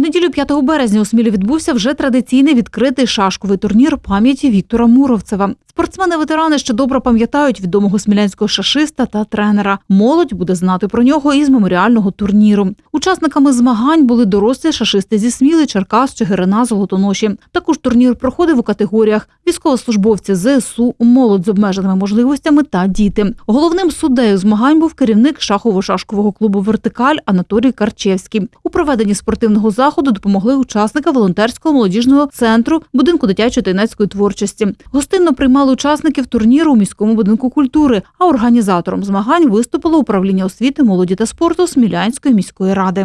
неділю 5 березня у Смілі відбувся вже традиційний відкритий шашковий турнір пам'яті Віктора Муровцева. Спортсмени-ветерани ще добре пам'ятають відомого смілянського шашиста та тренера. Молодь буде знати про нього із меморіального турніру. Учасниками змагань були дорослі шашисти зі Сміли, Черкас, Чигирина, Золотоноші. Також турнір проходив у категоріях військовослужбовці ЗСУ, молодь з обмеженими можливостями та діти. Головним суддею змагань був керівник шахово-шашкового клубу Вертикаль Анатолій Карчевський. У проведенні спортивного заходу допомогли учасника волонтерського молодіжного центру будинку дитячої та юнацької творчості. Гостинно приймали учасників турніру у міському будинку культури. А організатором змагань виступило управління освіти, молоді та спорту Смілянської міської ради.